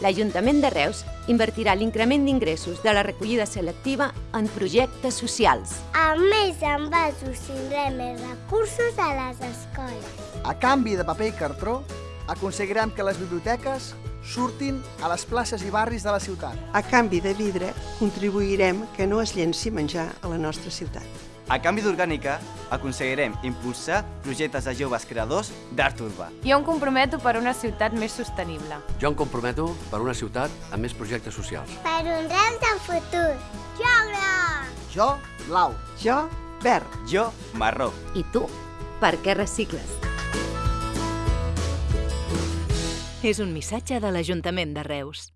l'Ajuntament de Reus invertirà l'increment d'ingressos de la recollida selectiva en projectes socials. A més envasos tindrem més recursos a les escoles. A canvi de paper i cartró, aconseguirem que les biblioteques surtin a les places i barris de la ciutat. A canvi de vidre, contribuirem que no es llenci menjar a la nostra ciutat. A canvi d'orgànica, aconseguirem impulsar projectes de joves creadors d'art urbà. Jo em comprometo per una ciutat més sostenible. Jo em comprometo per una ciutat amb més projectes socials. Per un Reus de futur. Jo groc! Jo, blau. Jo, verd. Jo, marró. I tu, per què recicles? És un missatge de l'Ajuntament de Reus.